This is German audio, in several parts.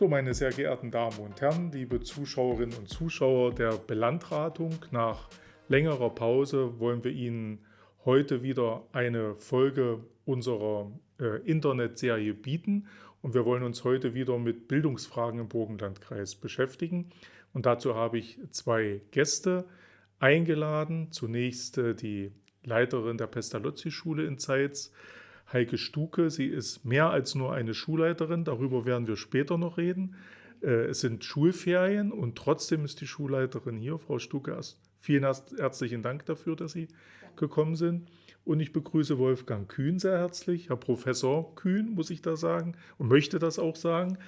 So, meine sehr geehrten Damen und Herren, liebe Zuschauerinnen und Zuschauer der Belandratung, nach längerer Pause wollen wir Ihnen heute wieder eine Folge unserer äh, Internetserie bieten und wir wollen uns heute wieder mit Bildungsfragen im Burgenlandkreis beschäftigen. Und dazu habe ich zwei Gäste eingeladen. Zunächst äh, die Leiterin der Pestalozzi-Schule in Zeitz, Heike Stuke. Sie ist mehr als nur eine Schulleiterin, darüber werden wir später noch reden. Äh, es sind Schulferien und trotzdem ist die Schulleiterin hier. Frau Stuke, vielen herzlichen Dank dafür, dass Sie gekommen sind. Und ich begrüße Wolfgang Kühn sehr herzlich, Herr Professor Kühn, muss ich da sagen, und möchte das auch sagen.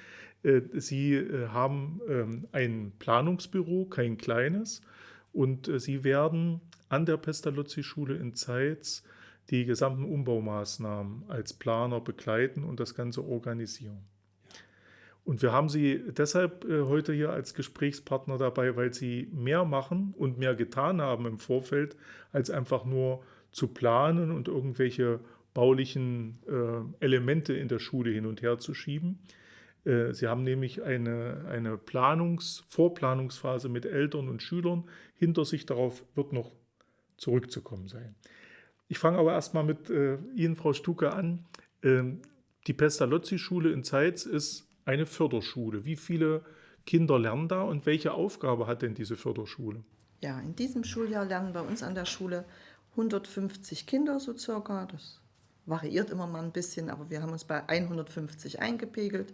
Äh, Sie äh, haben ähm, ein Planungsbüro, kein kleines, und Sie werden an der Pestalozzi-Schule in Zeitz die gesamten Umbaumaßnahmen als Planer begleiten und das Ganze organisieren. Und wir haben Sie deshalb äh, heute hier als Gesprächspartner dabei, weil Sie mehr machen und mehr getan haben im Vorfeld, als einfach nur zu planen und irgendwelche baulichen äh, Elemente in der Schule hin und her zu schieben. Äh, Sie haben nämlich eine, eine Planungs-, Vorplanungsphase mit Eltern und Schülern hinter sich. Darauf wird noch zurückzukommen sein. Ich fange aber erstmal mit äh, Ihnen, Frau Stuke, an. Ähm, die Pestalozzi-Schule in Zeitz ist eine Förderschule. Wie viele Kinder lernen da und welche Aufgabe hat denn diese Förderschule? Ja, in diesem Schuljahr lernen bei uns an der Schule 150 Kinder so circa. Das variiert immer mal ein bisschen, aber wir haben uns bei 150 eingepegelt.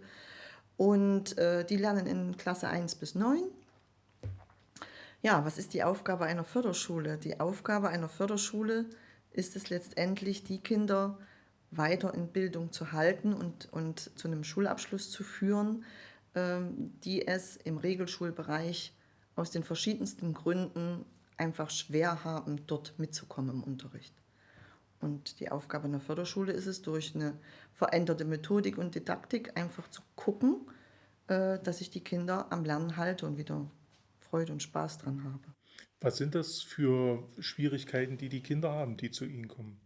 Und äh, die lernen in Klasse 1 bis 9. Ja, was ist die Aufgabe einer Förderschule? Die Aufgabe einer Förderschule ist es letztendlich, die Kinder weiter in Bildung zu halten und, und zu einem Schulabschluss zu führen, ähm, die es im Regelschulbereich aus den verschiedensten Gründen einfach schwer haben, dort mitzukommen im Unterricht. Und die Aufgabe einer Förderschule ist es, durch eine veränderte Methodik und Didaktik einfach zu gucken, äh, dass ich die Kinder am Lernen halte und wieder Freude und Spaß dran habe. Was sind das für Schwierigkeiten, die die Kinder haben, die zu Ihnen kommen?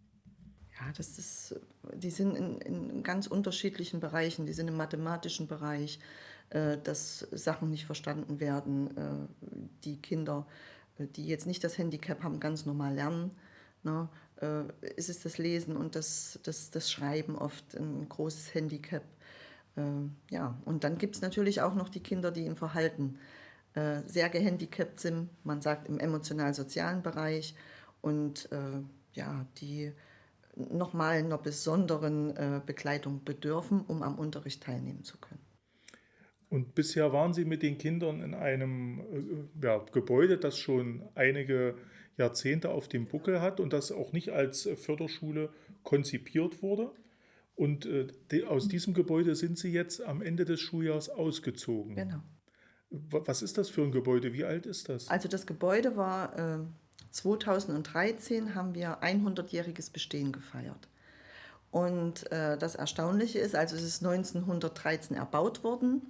Ja, das ist, die sind in, in ganz unterschiedlichen Bereichen. Die sind im mathematischen Bereich, äh, dass Sachen nicht verstanden werden. Äh, die Kinder, äh, die jetzt nicht das Handicap haben, ganz normal lernen. Ne? Äh, ist es das Lesen und das, das, das Schreiben oft ein großes Handicap. Äh, ja, und dann gibt es natürlich auch noch die Kinder, die im Verhalten äh, sehr gehandicapt sind, man sagt im emotional-sozialen Bereich und äh, ja, die nochmal einer besonderen äh, Begleitung bedürfen, um am Unterricht teilnehmen zu können. Und bisher waren Sie mit den Kindern in einem äh, ja, Gebäude, das schon einige Jahrzehnte auf dem Buckel hat und das auch nicht als Förderschule konzipiert wurde. Und äh, die, aus diesem Gebäude sind Sie jetzt am Ende des Schuljahrs ausgezogen. Genau. Was ist das für ein Gebäude? Wie alt ist das? Also das Gebäude war äh, 2013 haben wir 100-jähriges Bestehen gefeiert. Und äh, das Erstaunliche ist, also es ist 1913 erbaut worden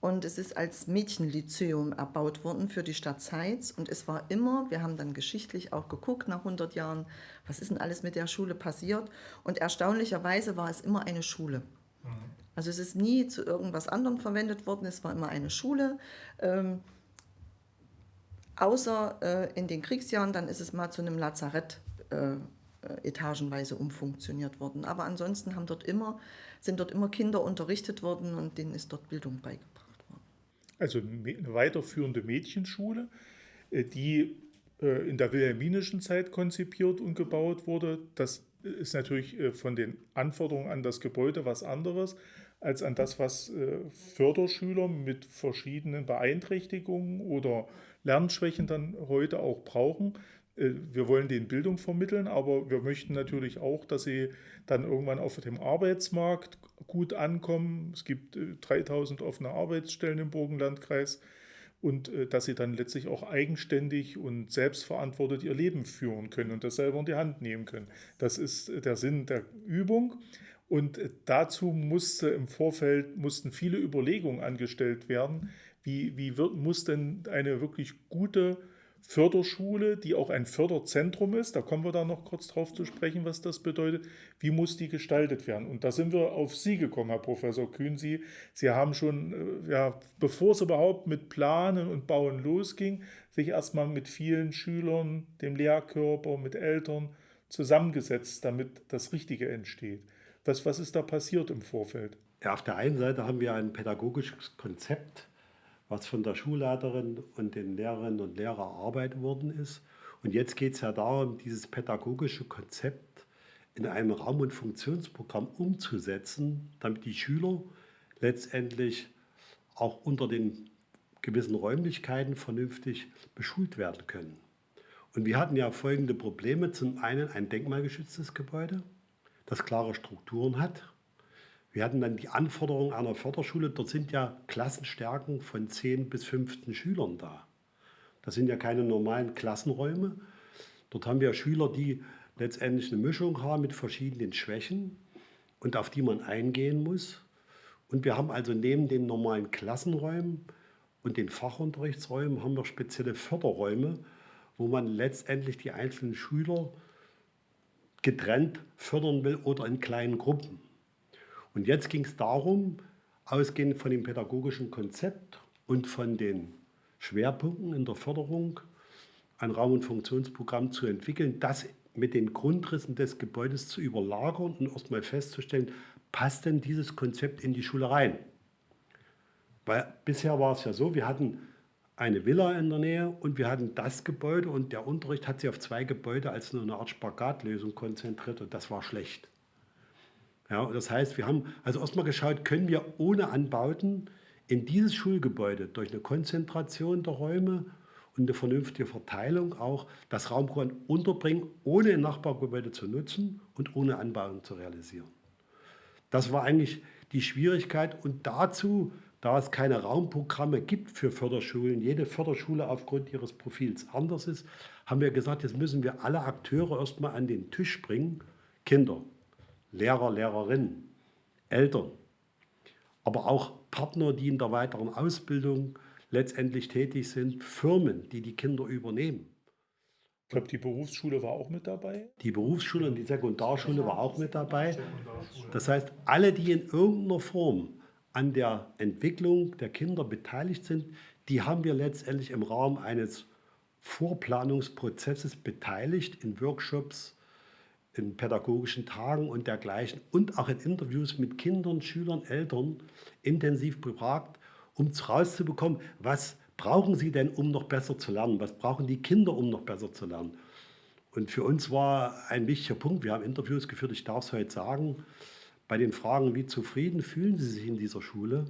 und es ist als Mädchenlyzeum erbaut worden für die Stadt Zeitz. Und es war immer, wir haben dann geschichtlich auch geguckt nach 100 Jahren, was ist denn alles mit der Schule passiert. Und erstaunlicherweise war es immer eine Schule. Mhm. Also es ist nie zu irgendwas anderem verwendet worden, es war immer eine Schule. Ähm, außer äh, in den Kriegsjahren, dann ist es mal zu einem Lazarett äh, äh, etagenweise umfunktioniert worden. Aber ansonsten haben dort immer, sind dort immer Kinder unterrichtet worden und denen ist dort Bildung beigebracht worden. Also eine weiterführende Mädchenschule, äh, die in der wilhelminischen Zeit konzipiert und gebaut wurde. Das ist natürlich äh, von den Anforderungen an das Gebäude was anderes als an das, was äh, Förderschüler mit verschiedenen Beeinträchtigungen oder Lernschwächen dann heute auch brauchen. Äh, wir wollen denen Bildung vermitteln, aber wir möchten natürlich auch, dass sie dann irgendwann auf dem Arbeitsmarkt gut ankommen. Es gibt 3000 offene Arbeitsstellen im Burgenlandkreis und dass sie dann letztlich auch eigenständig und selbstverantwortet ihr Leben führen können und das selber in die Hand nehmen können. Das ist der Sinn der Übung. Und dazu musste im Vorfeld mussten viele Überlegungen angestellt werden. Wie, wie wird, muss denn eine wirklich gute Förderschule, die auch ein Förderzentrum ist. Da kommen wir da noch kurz drauf zu sprechen, was das bedeutet. Wie muss die gestaltet werden? Und da sind wir auf Sie gekommen, Herr Professor Kühn. Sie, Sie haben schon, äh, ja, bevor es überhaupt mit Planen und Bauen losging, sich erstmal mit vielen Schülern, dem Lehrkörper, mit Eltern zusammengesetzt, damit das Richtige entsteht. Was, was ist da passiert im Vorfeld? Ja, auf der einen Seite haben wir ein pädagogisches Konzept was von der Schulleiterin und den Lehrerinnen und Lehrern erarbeitet worden ist. Und jetzt geht es ja darum, dieses pädagogische Konzept in einem Raum- und Funktionsprogramm umzusetzen, damit die Schüler letztendlich auch unter den gewissen Räumlichkeiten vernünftig beschult werden können. Und wir hatten ja folgende Probleme. Zum einen ein denkmalgeschütztes Gebäude, das klare Strukturen hat, wir hatten dann die Anforderungen einer Förderschule. Dort sind ja Klassenstärken von 10 bis 15 Schülern da. Das sind ja keine normalen Klassenräume. Dort haben wir Schüler, die letztendlich eine Mischung haben mit verschiedenen Schwächen und auf die man eingehen muss. Und wir haben also neben den normalen Klassenräumen und den Fachunterrichtsräumen haben wir spezielle Förderräume, wo man letztendlich die einzelnen Schüler getrennt fördern will oder in kleinen Gruppen. Und jetzt ging es darum, ausgehend von dem pädagogischen Konzept und von den Schwerpunkten in der Förderung, ein Raum- und Funktionsprogramm zu entwickeln, das mit den Grundrissen des Gebäudes zu überlagern und erstmal festzustellen, passt denn dieses Konzept in die Schule rein? Weil bisher war es ja so, wir hatten eine Villa in der Nähe und wir hatten das Gebäude und der Unterricht hat sich auf zwei Gebäude als eine Art Spagatlösung konzentriert und das war schlecht. Ja, das heißt, wir haben also erstmal geschaut, können wir ohne Anbauten in dieses Schulgebäude durch eine Konzentration der Räume und eine vernünftige Verteilung auch das Raumprogramm unterbringen, ohne ein Nachbargebäude zu nutzen und ohne Anbauten zu realisieren. Das war eigentlich die Schwierigkeit und dazu, da es keine Raumprogramme gibt für Förderschulen, jede Förderschule aufgrund ihres Profils anders ist, haben wir gesagt, jetzt müssen wir alle Akteure erstmal an den Tisch bringen, Kinder, Lehrer, Lehrerinnen, Eltern, aber auch Partner, die in der weiteren Ausbildung letztendlich tätig sind, Firmen, die die Kinder übernehmen. Ich glaube, die Berufsschule war auch mit dabei. Die Berufsschule und die Sekundarschule war auch mit dabei. Das heißt, alle, die in irgendeiner Form an der Entwicklung der Kinder beteiligt sind, die haben wir letztendlich im Rahmen eines Vorplanungsprozesses beteiligt in Workshops, in pädagogischen Tagen und dergleichen und auch in Interviews mit Kindern, Schülern, Eltern intensiv befragt, um herauszubekommen, was brauchen sie denn, um noch besser zu lernen? Was brauchen die Kinder, um noch besser zu lernen? Und für uns war ein wichtiger Punkt, wir haben Interviews geführt, ich darf es heute sagen, bei den Fragen, wie zufrieden fühlen Sie sich in dieser Schule?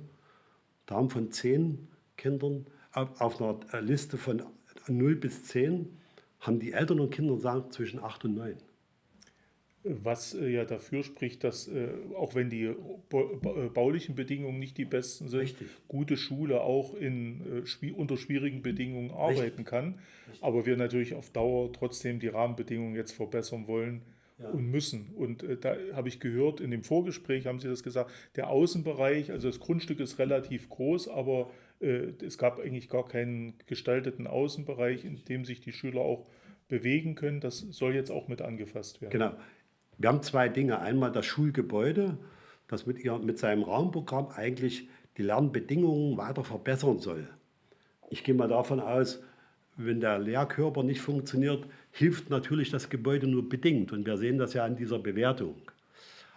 Da haben von zehn Kindern auf einer Liste von 0 bis 10 haben die Eltern und Kinder gesagt zwischen 8 und 9 was äh, ja dafür spricht, dass äh, auch wenn die äh, baulichen Bedingungen nicht die besten sind, Richtig. gute Schule auch in, unter schwierigen Bedingungen arbeiten Richtig. kann. Richtig. Aber wir natürlich auf Dauer trotzdem die Rahmenbedingungen jetzt verbessern wollen ja. und müssen. Und da habe ich gehört, in dem Vorgespräch haben Sie das gesagt, der Außenbereich, also das Grundstück ist relativ groß, aber es gab eigentlich gar keinen gestalteten Außenbereich, in dem sich die Schüler auch bewegen können. Das soll jetzt auch mit angefasst werden. Genau. Wir haben zwei Dinge. Einmal das Schulgebäude, das mit, ihr, mit seinem Raumprogramm eigentlich die Lernbedingungen weiter verbessern soll. Ich gehe mal davon aus, wenn der Lehrkörper nicht funktioniert, hilft natürlich das Gebäude nur bedingt. Und wir sehen das ja an dieser Bewertung.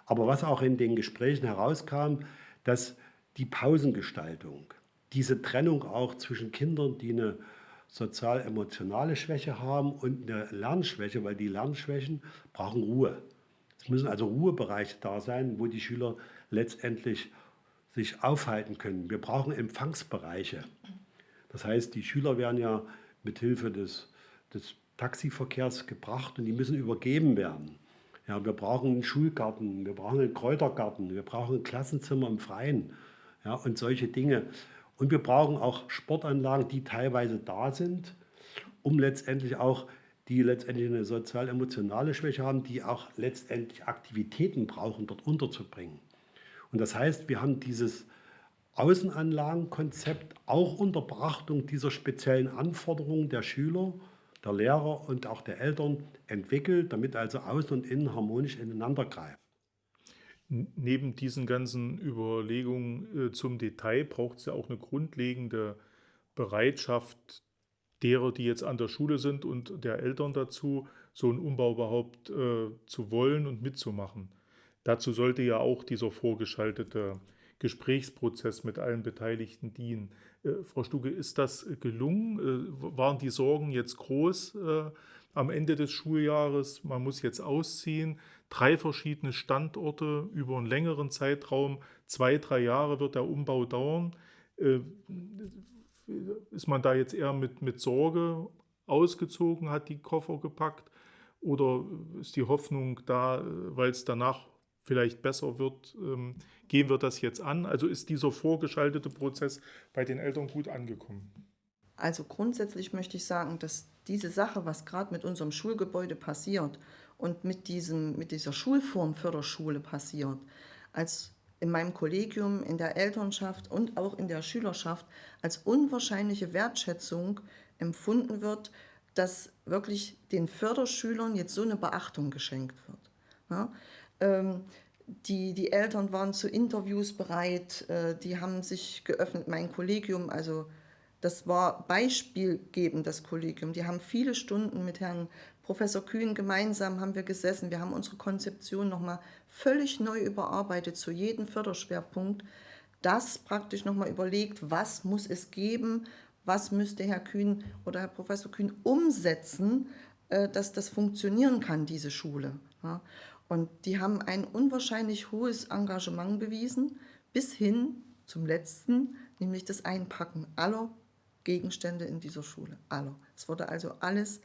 Aber was auch in den Gesprächen herauskam, dass die Pausengestaltung, diese Trennung auch zwischen Kindern, die eine sozial-emotionale Schwäche haben und eine Lernschwäche, weil die Lernschwächen brauchen Ruhe. Es müssen also Ruhebereiche da sein, wo die Schüler letztendlich sich aufhalten können. Wir brauchen Empfangsbereiche. Das heißt, die Schüler werden ja mit Hilfe des, des Taxiverkehrs gebracht und die müssen übergeben werden. Ja, wir brauchen einen Schulgarten, wir brauchen einen Kräutergarten, wir brauchen ein Klassenzimmer im Freien ja, und solche Dinge. Und wir brauchen auch Sportanlagen, die teilweise da sind, um letztendlich auch die letztendlich eine sozial-emotionale Schwäche haben, die auch letztendlich Aktivitäten brauchen, dort unterzubringen. Und das heißt, wir haben dieses Außenanlagenkonzept auch unter Beachtung dieser speziellen Anforderungen der Schüler, der Lehrer und auch der Eltern entwickelt, damit also Außen und Innen harmonisch ineinander greifen. Neben diesen ganzen Überlegungen äh, zum Detail braucht es ja auch eine grundlegende Bereitschaft derer, die jetzt an der Schule sind und der Eltern dazu, so einen Umbau überhaupt äh, zu wollen und mitzumachen. Dazu sollte ja auch dieser vorgeschaltete Gesprächsprozess mit allen Beteiligten dienen. Äh, Frau Stuge, ist das gelungen? Äh, waren die Sorgen jetzt groß äh, am Ende des Schuljahres? Man muss jetzt ausziehen. Drei verschiedene Standorte über einen längeren Zeitraum. Zwei, drei Jahre wird der Umbau dauern. Ist man da jetzt eher mit, mit Sorge ausgezogen, hat die Koffer gepackt? Oder ist die Hoffnung da, weil es danach vielleicht besser wird, ähm, gehen wir das jetzt an? Also ist dieser vorgeschaltete Prozess bei den Eltern gut angekommen? Also grundsätzlich möchte ich sagen, dass diese Sache, was gerade mit unserem Schulgebäude passiert und mit, diesem, mit dieser Schulform Förderschule passiert, als in meinem Kollegium, in der Elternschaft und auch in der Schülerschaft als unwahrscheinliche Wertschätzung empfunden wird, dass wirklich den Förderschülern jetzt so eine Beachtung geschenkt wird. Ja? Ähm, die, die Eltern waren zu Interviews bereit, äh, die haben sich geöffnet, mein Kollegium, also das war beispielgebend, das Kollegium. Die haben viele Stunden mit Herrn Professor Kühn gemeinsam haben wir gesessen. Wir haben unsere Konzeption nochmal völlig neu überarbeitet zu jedem Förderschwerpunkt. Das praktisch nochmal überlegt, was muss es geben, was müsste Herr Kühn oder Herr Professor Kühn umsetzen, äh, dass das funktionieren kann, diese Schule. Und die haben ein unwahrscheinlich hohes Engagement bewiesen, bis hin zum letzten, nämlich das Einpacken aller Gegenstände in dieser Schule. Aller. Es wurde also alles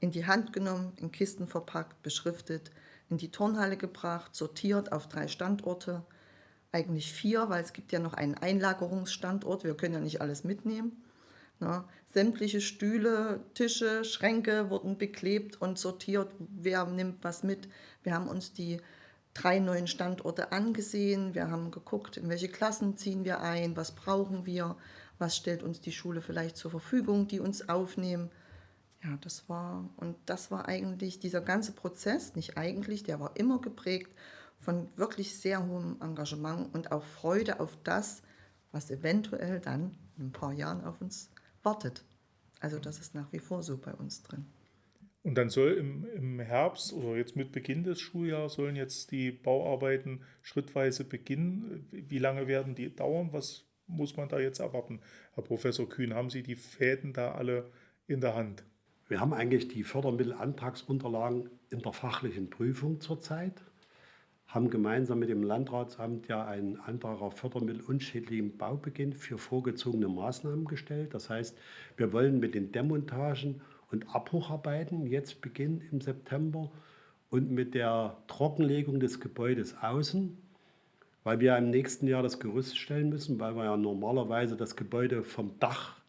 in die Hand genommen, in Kisten verpackt, beschriftet, in die Turnhalle gebracht, sortiert auf drei Standorte. Eigentlich vier, weil es gibt ja noch einen Einlagerungsstandort. Wir können ja nicht alles mitnehmen. Na, sämtliche Stühle, Tische, Schränke wurden beklebt und sortiert, wer nimmt was mit. Wir haben uns die drei neuen Standorte angesehen, wir haben geguckt, in welche Klassen ziehen wir ein, was brauchen wir, was stellt uns die Schule vielleicht zur Verfügung, die uns aufnehmen. Ja, das war, und das war eigentlich dieser ganze Prozess, nicht eigentlich, der war immer geprägt von wirklich sehr hohem Engagement und auch Freude auf das, was eventuell dann in ein paar Jahren auf uns wartet. Also das ist nach wie vor so bei uns drin. Und dann soll im, im Herbst oder jetzt mit Beginn des Schuljahres sollen jetzt die Bauarbeiten schrittweise beginnen. Wie lange werden die dauern? Was muss man da jetzt erwarten? Herr Professor Kühn, haben Sie die Fäden da alle in der Hand? Wir haben eigentlich die Fördermittelantragsunterlagen in der fachlichen Prüfung zurzeit haben gemeinsam mit dem Landratsamt ja einen Antrag auf Fördermittel unschädlichen Baubeginn für vorgezogene Maßnahmen gestellt. Das heißt, wir wollen mit den Demontagen und Abbrucharbeiten jetzt beginnen im September und mit der Trockenlegung des Gebäudes außen, weil wir im nächsten Jahr das Gerüst stellen müssen, weil wir ja normalerweise das Gebäude vom Dach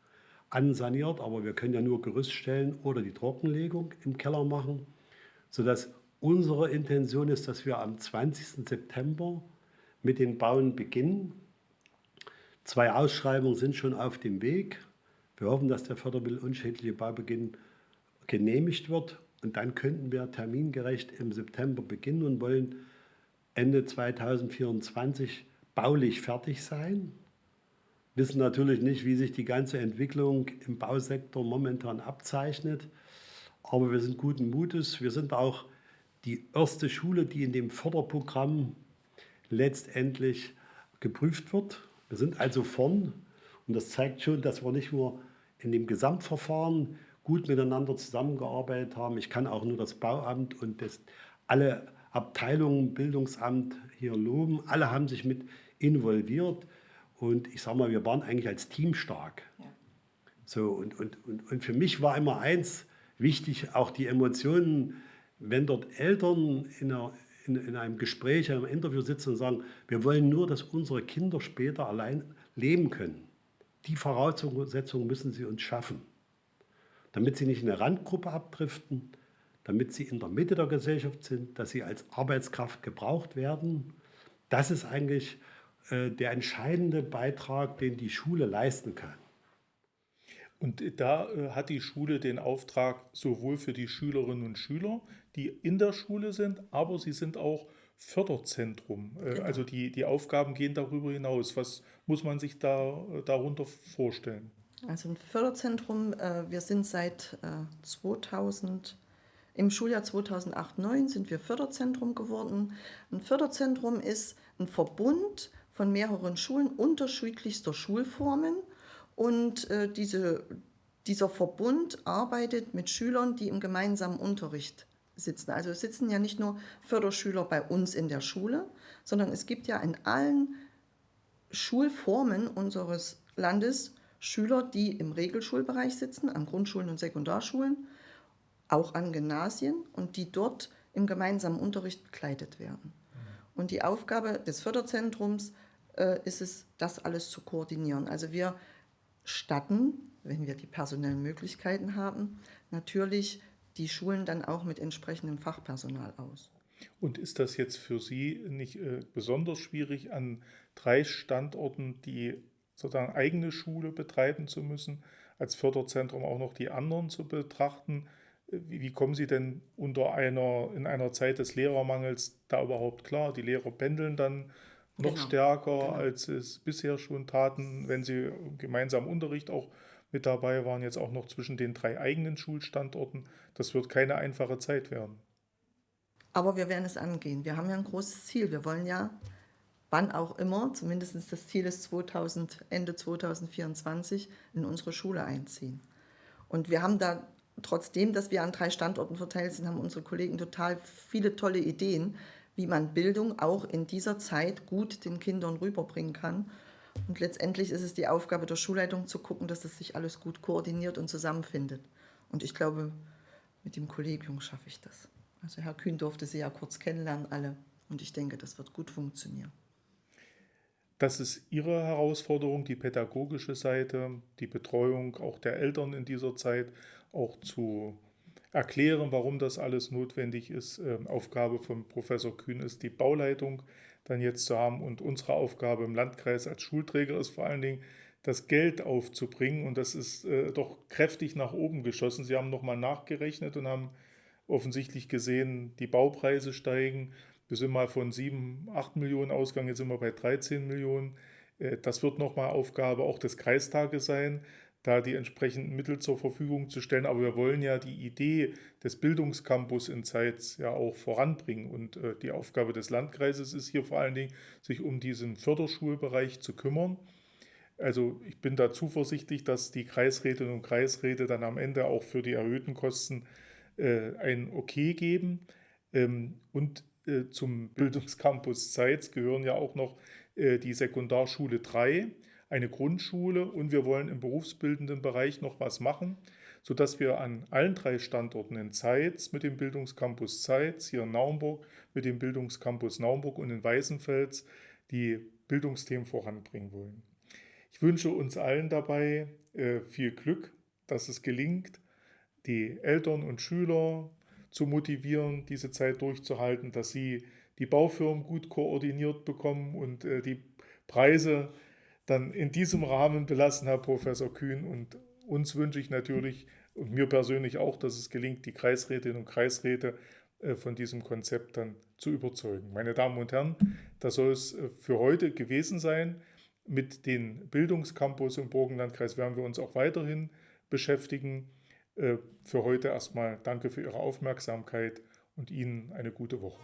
ansaniert, aber wir können ja nur Gerüst stellen oder die Trockenlegung im Keller machen, sodass Unsere Intention ist, dass wir am 20. September mit den Bauen beginnen. Zwei Ausschreibungen sind schon auf dem Weg. Wir hoffen, dass der Fördermittel unschädliche Baubeginn genehmigt wird. Und dann könnten wir termingerecht im September beginnen und wollen Ende 2024 baulich fertig sein. Wissen natürlich nicht, wie sich die ganze Entwicklung im Bausektor momentan abzeichnet. Aber wir sind guten Mutes. Wir sind auch die erste Schule, die in dem Förderprogramm letztendlich geprüft wird. Wir sind also vorn und das zeigt schon, dass wir nicht nur in dem Gesamtverfahren gut miteinander zusammengearbeitet haben. Ich kann auch nur das Bauamt und das, alle Abteilungen, Bildungsamt hier loben. Alle haben sich mit involviert und ich sage mal, wir waren eigentlich als Team stark. Ja. So, und, und, und, und für mich war immer eins wichtig, auch die Emotionen wenn dort Eltern in, einer, in, in einem Gespräch, in einem Interview sitzen und sagen, wir wollen nur, dass unsere Kinder später allein leben können, die Voraussetzungen müssen sie uns schaffen, damit sie nicht in eine Randgruppe abdriften, damit sie in der Mitte der Gesellschaft sind, dass sie als Arbeitskraft gebraucht werden. Das ist eigentlich der entscheidende Beitrag, den die Schule leisten kann. Und da äh, hat die Schule den Auftrag sowohl für die Schülerinnen und Schüler, die in der Schule sind, aber sie sind auch Förderzentrum. Äh, genau. Also die, die Aufgaben gehen darüber hinaus. Was muss man sich da darunter vorstellen? Also ein Förderzentrum, wir sind seit 2000 im Schuljahr 2008-9 sind wir Förderzentrum geworden. Ein Förderzentrum ist ein Verbund von mehreren Schulen unterschiedlichster Schulformen und äh, diese, dieser Verbund arbeitet mit Schülern, die im gemeinsamen Unterricht sitzen. Also es sitzen ja nicht nur Förderschüler bei uns in der Schule, sondern es gibt ja in allen Schulformen unseres Landes Schüler, die im Regelschulbereich sitzen, an Grundschulen und Sekundarschulen, auch an Gymnasien und die dort im gemeinsamen Unterricht begleitet werden. Und die Aufgabe des Förderzentrums äh, ist es, das alles zu koordinieren. Also wir statten, wenn wir die personellen Möglichkeiten haben, natürlich die Schulen dann auch mit entsprechendem Fachpersonal aus. Und ist das jetzt für Sie nicht äh, besonders schwierig, an drei Standorten die sozusagen eigene Schule betreiben zu müssen, als Förderzentrum auch noch die anderen zu betrachten? Wie, kommen Sie denn unter einer, in einer Zeit des Lehrermangels da überhaupt klar? Die Lehrer pendeln dann noch genau. stärker, genau. als es bisher schon taten, wenn sie gemeinsam Unterricht auch mit dabei waren, jetzt auch noch zwischen den drei eigenen Schulstandorten. Das wird keine einfache Zeit werden. Aber wir werden es angehen. Wir haben ja ein großes Ziel. Wir wollen ja, wann auch immer, zumindest das Ziel ist 2000, Ende 2024, in unsere Schule einziehen. Und wir haben da trotzdem, dass wir an drei Standorten verteilt sind, haben unsere Kollegen total viele tolle Ideen, wie man Bildung auch in dieser Zeit gut den Kindern rüberbringen kann. Und letztendlich ist es die Aufgabe der Schulleitung zu gucken, dass das sich alles gut koordiniert und zusammenfindet. Und ich glaube, mit dem Kollegium schaffe ich das. Also Herr Kühn durfte Sie ja kurz kennenlernen, alle. Und ich denke, das wird gut funktionieren. Das ist Ihre Herausforderung, die pädagogische Seite, die Betreuung auch der Eltern in dieser Zeit, auch zu erklären, warum das alles notwendig ist. Ähm, Aufgabe von Professor Kühn ist, die Bauleitung dann jetzt zu haben. Und unsere Aufgabe im Landkreis als Schulträger ist vor allen Dingen, das Geld aufzubringen. Und das ist äh, doch kräftig nach oben geschossen. Sie haben nochmal nachgerechnet und haben offensichtlich gesehen, die Baupreise steigen. Wir sind mal von 7, 8 Millionen ausgegangen, jetzt sind wir bei 13 Millionen. Äh, das wird nochmal Aufgabe auch des Kreistages sein, da die entsprechenden Mittel zur Verfügung zu stellen. Aber wir wollen ja die Idee des Bildungscampus in Zeitz ja auch voranbringen. Und äh, die Aufgabe des Landkreises ist hier vor allen Dingen, sich um diesen Förderschulbereich zu kümmern. Also ich bin da zuversichtlich, dass die Kreisrätinnen und Kreisräte dann am Ende auch für die erhöhten Kosten äh, ein Okay geben. Ähm, und äh, zum Bildungscampus Zeitz gehören ja auch noch äh, die Sekundarschule 3, eine Grundschule und wir wollen im berufsbildenden Bereich noch was machen, sodass wir an allen drei Standorten in Zeitz mit dem Bildungscampus Zeitz, hier in Naumburg mit dem Bildungscampus Naumburg und in Weißenfels die Bildungsthemen voranbringen wollen. Ich wünsche uns allen dabei äh, viel Glück, dass es gelingt, die Eltern und Schüler, zu motivieren, diese Zeit durchzuhalten, dass sie die Baufirmen gut koordiniert bekommen und äh, die Preise dann in diesem Rahmen belassen, Herr Professor Kühn. Und uns wünsche ich natürlich und mir persönlich auch, dass es gelingt, die Kreisrätinnen und Kreisräte äh, von diesem Konzept dann zu überzeugen. Meine Damen und Herren, das soll es äh, für heute gewesen sein. Mit den Bildungscampus im Burgenlandkreis werden wir uns auch weiterhin beschäftigen. Äh, für heute erstmal danke für Ihre Aufmerksamkeit und Ihnen eine gute Woche.